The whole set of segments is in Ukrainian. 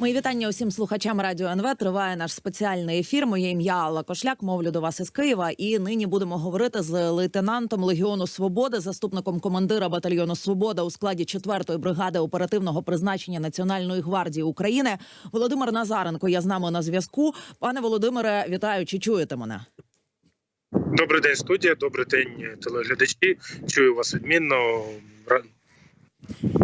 Мої вітання усім слухачам радіо НВ. Триває наш спеціальний ефір. Моє ім'я Алла Кошляк. Мовлю до вас із Києва. І нині будемо говорити з лейтенантом Легіону Свободи, заступником командира батальйону Свобода у складі 4-ї бригади оперативного призначення Національної гвардії України. Володимир Назаренко. Я з нами на зв'язку. Пане Володимире, вітаю. Чи чуєте мене? Добрий день, студія. Добрий день, телеглядачі. Чую вас відмінно.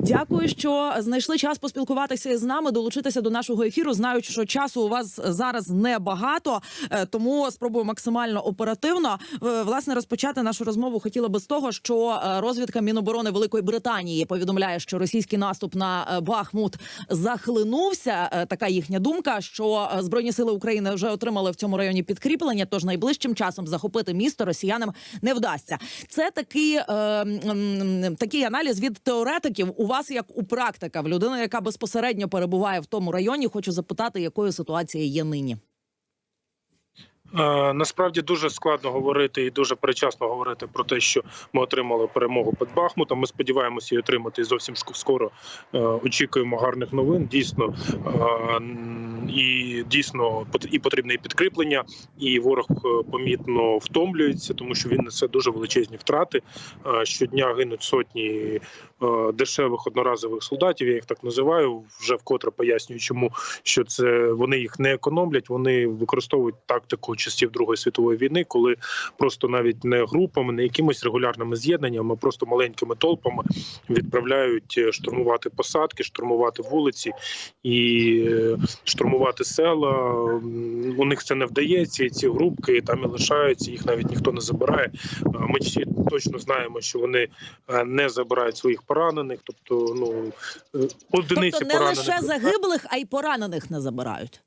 Дякую, що знайшли час поспілкуватися з нами, долучитися до нашого ефіру. Знаю, що часу у вас зараз небагато, е, тому спробую максимально оперативно. Е, Власне, розпочати нашу розмову хотіла би з того, що е, розвідка Міноборони Великої Британії повідомляє, що російський наступ на е, Бахмут захлинувся. Е, Така їхня думка, що е, збройні сили України вже отримали в цьому районі підкріплення. Тож найближчим часом захопити місто росіянам не вдасться. Це такий, е, м, такий аналіз від теоретиків. У вас як у практика, в людини, яка безпосередньо перебуває в тому районі. Хочу запитати, якою ситуація є нині. Е, Насправді дуже складно говорити і дуже перечасно говорити про те, що ми отримали перемогу під Бахмутом. Ми сподіваємося її отримати зовсім скоро. Е, Очікуємо гарних новин. Дійсно е, і дійсно і потрібне і підкріплення, і ворог помітно втомлюється, тому що він несе дуже величезні втрати. Щодня гинуть сотні дешевих одноразових солдатів. Я їх так називаю. Вже вкотре пояснюю, чому що це вони їх не економлять. Вони використовують тактику часів Другої світової війни, коли просто навіть не групами, не якимись регулярними з'єднаннями, а просто маленькими толпами відправляють е, штурмувати посадки, штурмувати вулиці і е, штурмувати села. У них це не вдається. І ці групки там і лишаються. Їх навіть ніхто не забирає. Е, Ми всі точно знаємо, що вони е, не забирають своїх поранених, тобто ну е, одиниці Тобто не поранених лише загиблих, а й поранених не забирають.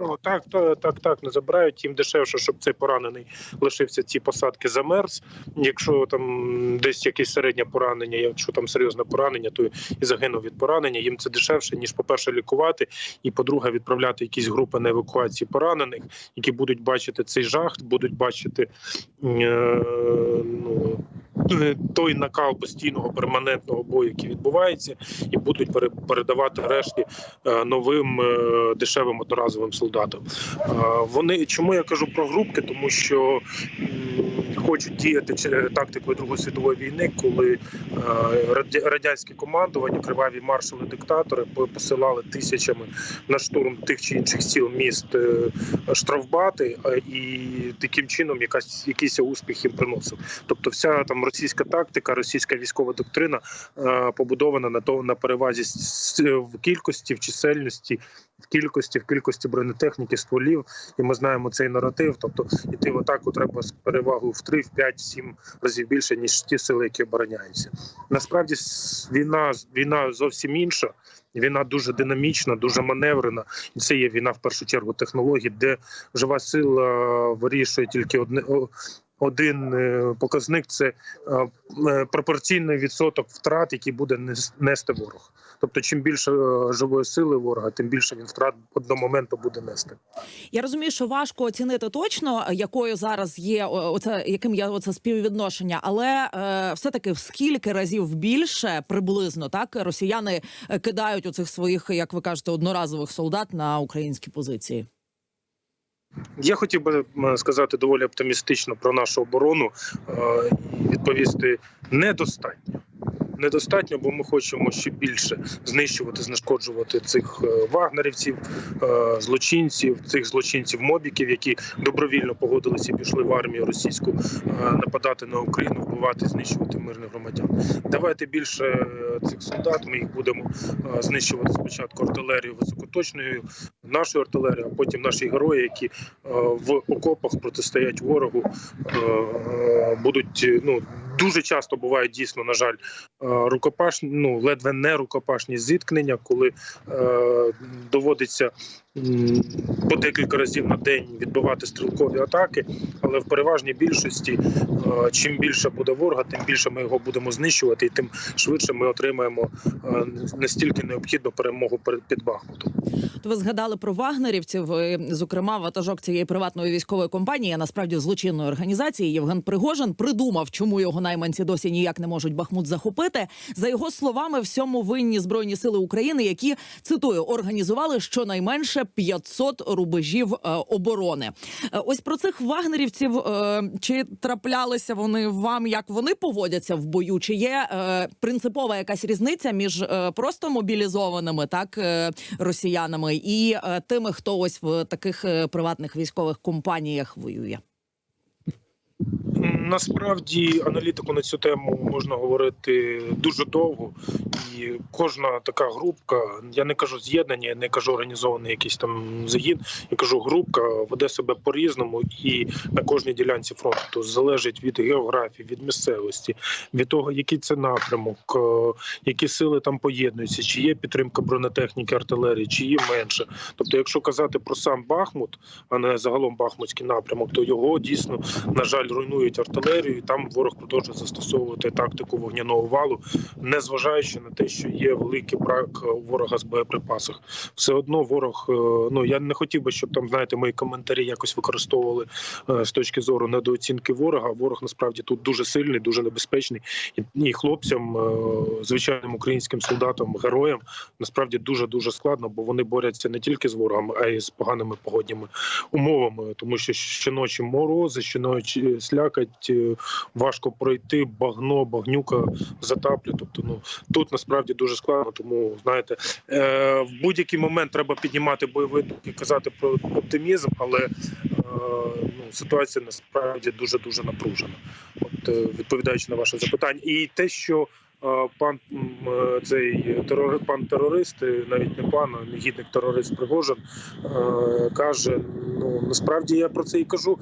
Ну так, так, так, так не забирають. Їм дешевше, щоб цей поранений лишився ці посадки замерз. Якщо там десь якесь середнє поранення, якщо там серйозне поранення, то і загинув від поранення. Їм це дешевше ніж, по-перше, лікувати, і по-друге, відправляти якісь групи на евакуації поранених, які будуть бачити цей жах, будуть бачити е, ну, е, той накал постійного перманентного бою, який відбувається, і будуть пере- передавати решті е, новим е, дешевим одноразовим солдатам. Е, Вони чому я кажу про групки, тому що хочуть діяти чи- тактикою Другої світової війни, коли е, радянське командування, криваві маршали, диктатори по- посилали тисячами на штурм тих чи інших сіл міст е, штрафбати, е, і таким чином якась якийсь успіх їм приносив. Тобто, вся там російська тактика, російська військова доктрина е, побудована на то на перевазі в кількості, в чисельності, в кількості, в кількості бронетехніки, стволів. І ми знаємо цей наратив. Тобто іти в атаку треба з перевагою в 3, в 5, в 7 разів більше ніж ті сили, які обороняються. Насправді війна війна зовсім інша. Війна дуже динамічна, дуже маневрена, це є війна в першу чергу технологій, де жива сила вирішує тільки одне один е, показник це е, е, пропорційний відсоток втрат, який буде нести ворог. Тобто, чим більше живої сили ворога, тим більше він втрат одного моменту буде нести. Я розумію, що важко оцінити точно, якою зараз є оце, яким є оце співвідношення, але е, все таки в скільки разів більше приблизно так росіяни кидають оцих своїх, як ви кажете, одноразових солдат на українські позиції. Я хотів би сказати доволі оптимістично про нашу оборону е, і відповісти недостатньо. Недостатньо, бо ми хочемо ще більше знищувати, знешкоджувати цих е, вагнерівців, е, злочинців, цих злочинців мобіків, які добровільно погодилися і пішли в армію російську нападати на Україну, вбивати, знищувати мирних громадян. Давайте більше цих солдат. Ми їх будемо знищувати спочатку артилерією високоточною, нашою артилерією, а потім наші герої, які е, в окопах протистоять ворогу, е, будуть е, ну дуже часто бувають дійсно, на жаль, рукопашні, ну ледве не рукопашні зіткнення, коли доводиться по декілька разів на день відбивати стрілкові атаки. Але в переважній більшості, чим більше буде ворога, тим більше ми його будемо знищувати, і тим швидше ми отримаємо настільки необхідну перемогу перед під Бахмутом. То ви згадали про вагнерівців, е, зокрема, ватажок цієї приватної військової компанії, а насправді злочинної організації Євген Пригожин придумав, чому його найманці досі ніяк не можуть Бахмут захопити. За його словами, всьому винні збройні сили України, які цитую організували щонайменше 500 рубежів е, оборони. Е, ось про цих вагнерівців чи траплялися вони вам, як вони поводяться в бою? Чи є принципова якась різниця між просто мобілізованими так росіянами і тими, хто ось в таких е, приватних військових компаніях воює? Насправді аналітику на цю тему можна говорити дуже довго, і кожна така групка, я не кажу з'єднання, я не кажу організований якийсь там загін, я кажу, групка веде себе по-різному і на кожній ділянці фронту залежить від географії, від місцевості, від того, який це напрямок, е, які сили там поєднуються, чи є підтримка бронетехніки, артилерії, чи є менше. Тобто, якщо казати про сам Бахмут, а не загалом Бахмутський напрямок, то його дійсно на жаль руйнують артилерію. і Там ворог продовжує застосовувати тактику вогняного валу, незважаючи на те, що є великий брак у ворога з боєприпасах. Все одно ворог. е, Ну я не хотів би, щоб там знаєте, мої коментарі якось використовували е, з точки зору недооцінки ворога. Ворог насправді тут дуже сильний, дуже небезпечний, і, хлопцям, е, звичайним українським солдатам, героям насправді дуже дуже складно, бо вони борються не тільки з ворогом, а й з поганими погодніми умовами, тому що щоночі морози, щоночі слякать, е, важко пройти, багно, багнюка затаплю. Тобто, ну тут насправді дуже складно. Тому знаєте, е, в будь-який момент треба піднімати бойовий дух і казати про оптимізм, але е, ну, ситуація насправді дуже дуже напружена. От е, відповідаючи на ваше запитання, і те, що пан е, цей терори, пан терорист, навіть не пан, а негідник терорист Пригожин, е, каже: ну насправді я про це і кажу.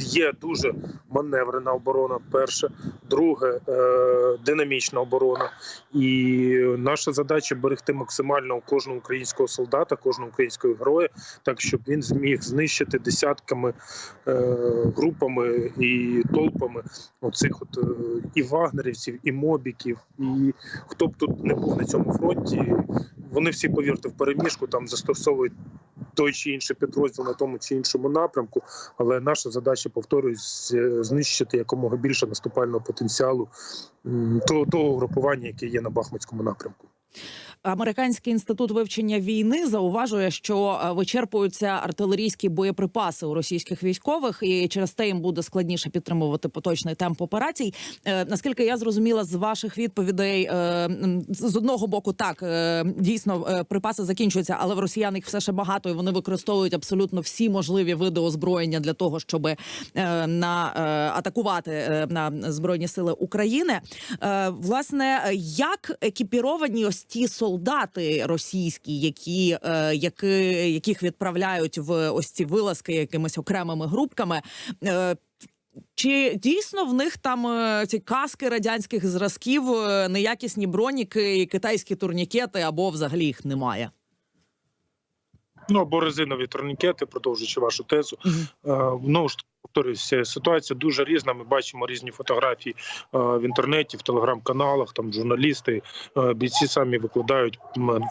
Є- дуже маневрена оборона. Перше, друге е, динамічна оборона. І наша задача берегти максимально кожного українського солдата, кожного українського героя, так щоб він зміг знищити десятками групами і толпами оцих от і вагнерівців, і мобіків, і хто б тут не був на цьому фронті. Вони всі повірте в переміжку, там застосовують той чи інший підрозділ на тому чи іншому напрямку. Але наша задача, повторюсь, знищити якомога більше наступального потенціалу того, того групування, яке є на Бахмутському напрямку. Американський інститут вивчення війни зауважує, що е, вичерпуються артилерійські боєприпаси у російських військових, і через те їм буде складніше підтримувати поточний темп операцій. Е, наскільки я зрозуміла з ваших відповідей, е, з одного боку, так дійсно припаси закінчуються, але в росіян їх все ще багато, і вони використовують абсолютно всі можливі види озброєння для того, щоб на атакувати на збройні сили України. Власне, як екіпіровані ось ті солдати російські, які, е, які яких відправляють в ось ці вилазки якимись окремими групками. Е, чи дійсно в них там е, ці каски радянських зразків, неякісні броніки китайські турнікети, або взагалі їх немає? Ну або резинові турнікети, продовжуючи вашу тезу. Знову ж таки, повторюся, ситуація дуже різна. Ми бачимо різні фотографії е, в інтернеті, в телеграм-каналах. Там журналісти, е, бійці самі викладають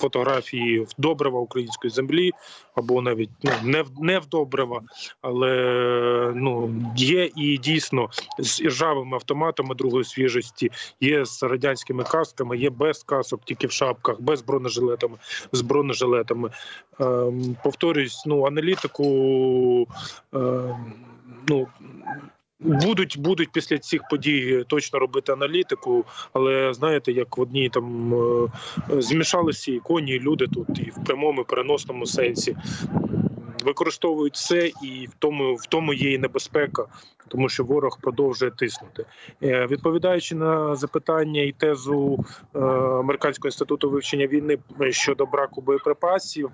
фотографії в добрива української землі, або навіть ну, не в не в добрива, але ну є і дійсно з іржавими автоматами другої свіжості, є з радянськими касками, є без касок, тільки в шапках, без бронежилетами, з бронежилетами. Ем, повторюсь, ну аналітику. Ну будуть будуть після цих подій точно робити аналітику, але знаєте, як в одній там е, змішалися і коні, і люди тут, і в прямому і переносному сенсі. Використовують все, і в тому в тому є і небезпека, тому що ворог продовжує тиснути. Е, Відповідаючи на запитання і тезу е, американського інституту вивчення війни щодо браку боєприпасів.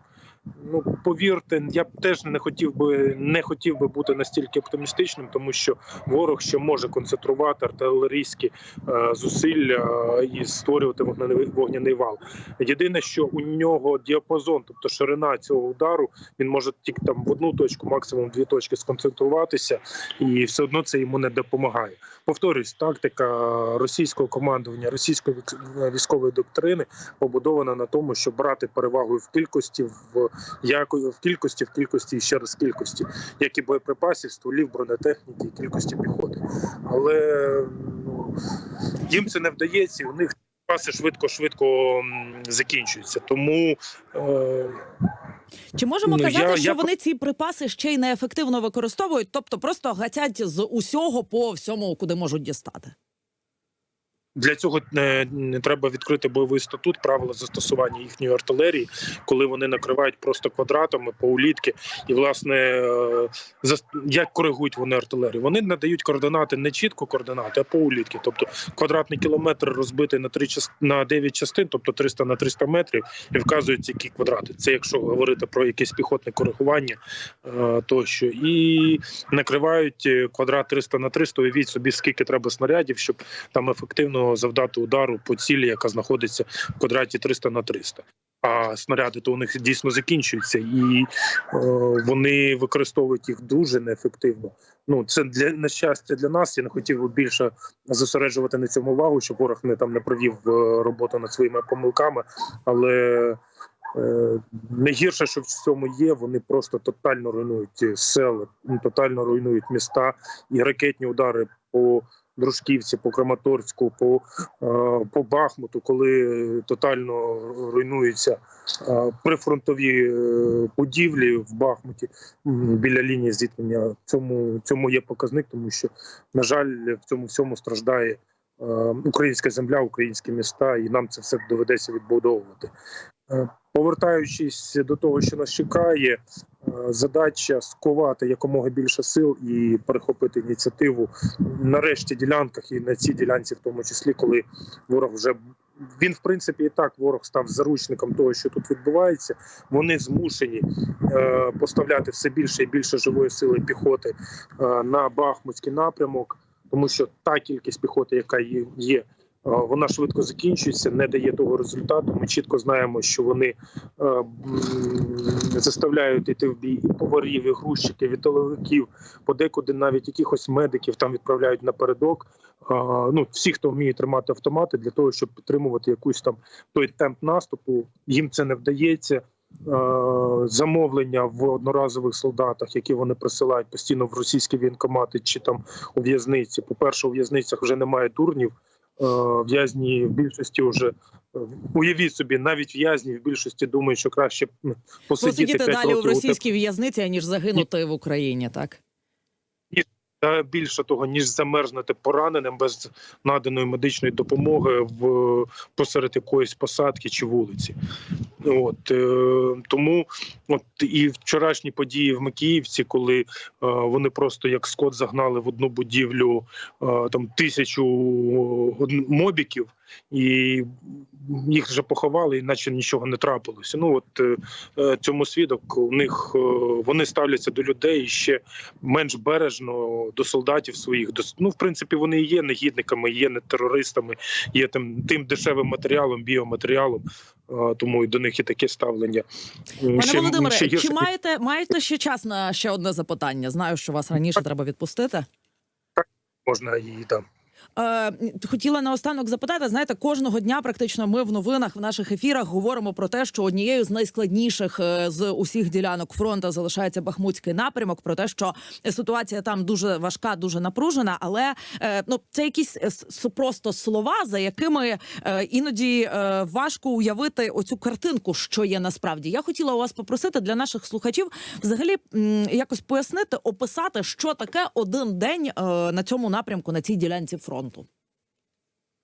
Ну повірте, я б теж не хотів би не хотів би бути настільки оптимістичним, тому що ворог ще може концентрувати артилерійські е, зусилля е, і створювати вогняний, вогняний вал. Єдине, що у нього діапазон, тобто ширина цього удару, він може тільки там в одну точку, максимум дві точки сконцентруватися, і все одно це йому не допомагає. Повторюсь, тактика російського командування, російської військової доктрини побудована на тому, щоб брати перевагу в кількості в як в кількості, в кількості і ще раз в кількості, як і боєприпасів, стволів, бронетехніки, і кількості піхоти. Але ну, їм це не вдається, у них паси швидко-швидко закінчуються. Тому е, Чи можемо Ну, казати, я- що я- вони ці припаси ще й неефективно використовують, тобто просто гатять з усього по всьому, куди можуть дістати? Для цього не, не треба відкрити бойовий статут, правила застосування їхньої артилерії, коли вони накривають просто квадратами по улітки. І власне е, як коригують вони артилерію? Вони надають координати не чітко координати, а по улітки. Тобто квадратний кілометр розбитий на три на 9 частин, тобто 300 на 300 метрів, і вказують які квадрати. Це якщо говорити про якесь піхотне коригування е, тощо, і накривають е, квадрат 300 на 300, Уявіть собі, скільки треба снарядів, щоб там ефективно завдати удару по цілі, яка знаходиться в квадраті 300 на 300. А снаряди то у них дійсно закінчуються, і е, вони використовують їх дуже неефективно. Ну це для на щастя для нас. Я не хотів би більше зосереджувати на цьому увагу, щоб ворог не там не провів е, роботу над своїми помилками. Але е, найгірше, що в цьому є, вони просто тотально руйнують села, ну, тотально руйнують міста і ракетні удари по Дружківці, по Краматорську, по, е, по Бахмуту, коли тотально руйнуються е, прифронтові е, будівлі в Бахмуті біля лінії зіткнення. Цьому цьому є показник, тому що на жаль, в цьому всьому страждає українська земля, українські міста, і нам це все доведеться відбудовувати. Е, Повертаючись до того, що нас чекає, е, задача сковати якомога більше сил і перехопити ініціативу на решті ділянках і на цій ділянці, в тому числі, коли ворог вже він, в принципі, і так ворог став заручником того, що тут відбувається. Вони змушені е, поставляти все більше і більше живої сили піхоти е, на Бахмутський напрямок, тому що та кількість піхоти, яка є, вона швидко закінчується, не дає того результату. Ми чітко знаємо, що вони е, заставляють йти в бій і поварів, і грузчиків, і тиловиків, подекуди навіть якихось медиків там відправляють напередок. Е, ну, всі, хто вміє тримати автомати, для того, щоб підтримувати якусь там той темп наступу, їм це не вдається. Е, Замовлення в одноразових солдатах, які вони присилають постійно в російські військкомати чи там у в'язниці. По перше, у в'язницях вже немає дурнів. Е, В'язні в більшості вже е, уявіть собі, навіть в'язні в більшості думають, що краще посидіти Посидіти 5 далі у років у російській в'язниці, аніж загинути в Україні, так? Та більше того, ніж замерзнути пораненим без наданої медичної допомоги в посеред якоїсь посадки чи вулиці. От е, тому, от і вчорашні події в Макіївці, коли е, вони просто як скот загнали в одну будівлю е, там тисячу од- мобіків. І їх вже поховали, іначе нічого не трапилося. Ну от е, е, цьому свідок у них е, вони ставляться до людей ще менш бережно до солдатів своїх. До ну, в принципі, вони і є негідниками, є не терористами, є тим тим дешевим матеріалом, біоматеріалом. Тому і до них і таке ставлення. Пане Володимире, ще гірше чи маєте маєте ще час на ще одне запитання? Знаю, що вас раніше треба відпустити. Так, можна і там. Е, хотіла наостанок запитати. Знаєте, кожного дня практично ми в новинах в наших ефірах говоримо про те, що однією з найскладніших е, з усіх ділянок фронту залишається Бахмутський напрямок. Про те, що ситуація там дуже важка, дуже напружена. Але е, ну це якісь е, просто слова, за якими е, іноді е, важко уявити оцю картинку, що є насправді. Я хотіла у вас попросити для наших слухачів взагалі м, якось пояснити, описати, що таке один день е, на цьому напрямку на цій ділянці фронту.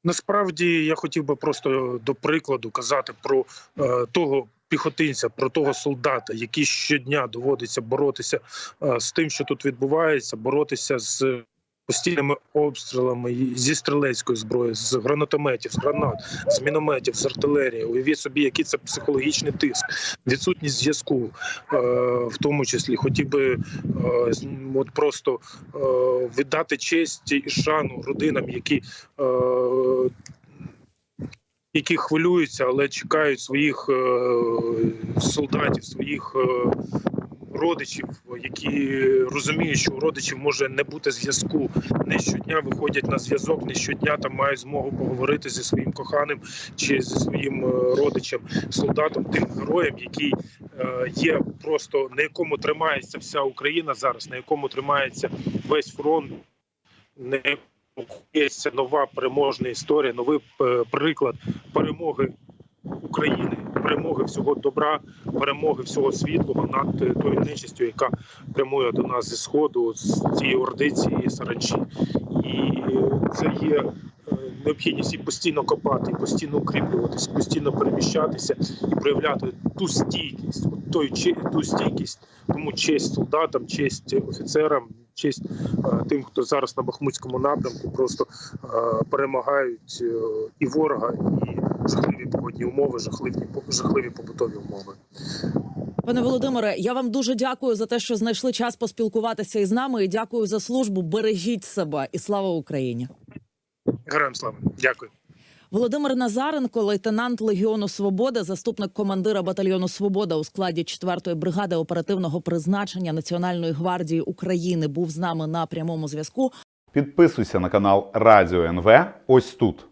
Насправді я хотів би просто до прикладу казати про е, того піхотинця, про того солдата, який щодня доводиться боротися е, з тим, що тут відбувається, боротися з постійними обстрілами зі стрілецької зброї, з гранатометів, з гранат, з мінометів, з артилерії. Уявіть собі, який це психологічний тиск, відсутність зв'язку, е, в тому числі хотів би е, от просто е, віддати честь і шану родинам, які які хвилюються, але чекають своїх е, солдатів, своїх е, родичів, які розуміють, що у родичів може не бути зв'язку. Не щодня виходять на зв'язок, не щодня там мають змогу поговорити зі своїм коханим чи зі своїм е, родичем, солдатом, тим героєм, який е, є просто на якому тримається вся Україна зараз, на якому тримається весь фронт, якому є нова переможна історія, новий е, приклад перемоги України, перемоги всього добра, перемоги всього світлого над е, тою нечистю, яка прямує до нас зі сходу, з цієї ордиці і саранчі. І це є е, необхідність і постійно копати, і постійно укріплюватися, постійно переміщатися і проявляти ту стійкість, той ту стійкість, тому честь солдатам, честь офіцерам, честь е, тим, хто зараз на Бахмутському напрямку просто е, перемагають е, і ворога, і жахливі погодні умови, жахливі жахливі побутові умови. Пане Володимире, я вам дуже дякую за те, що знайшли час поспілкуватися із нами. І дякую за службу. Бережіть себе і слава Україні. Героям слава, дякую. Володимир Назаренко, лейтенант Легіону Свобода, заступник командира батальйону Свобода у складі 4-ї бригади оперативного призначення Національної гвардії України, був з нами на прямому зв'язку. Підписуйся на канал Радіо НВ ось тут.